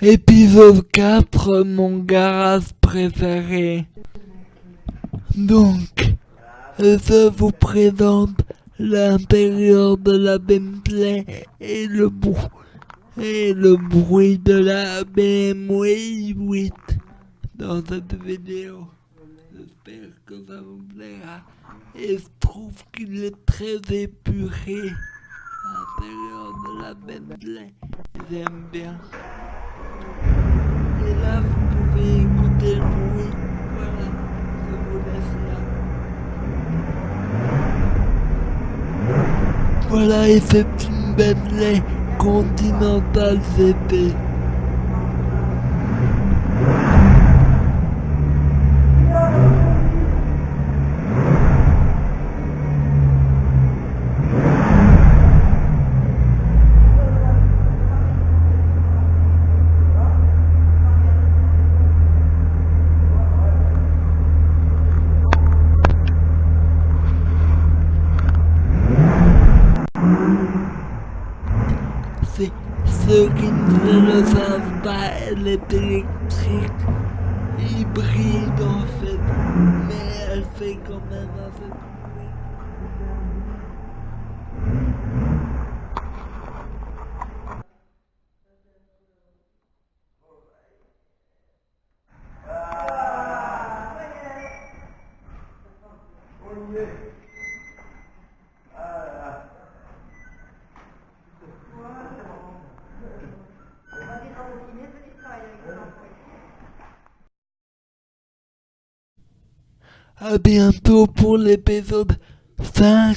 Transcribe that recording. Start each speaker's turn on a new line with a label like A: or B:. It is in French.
A: Épisode 4, mon garage préféré. Donc, je vous présente l'intérieur de la Bentley et le, bruit et le bruit de la BMW 8 dans cette vidéo. J'espère que ça vous plaira. Et je trouve qu'il est très épuré. L'intérieur de la Bentley, j'aime bien. Et là, vous pouvez écouter le bruit. Voilà, je vous laisse là. Voilà, et c'est une Bentley Continental GT. Ceux qui ne le savent pas, elle est électrique, hybride en fait, mais elle fait quand même assez de À bientôt pour l'épisode 5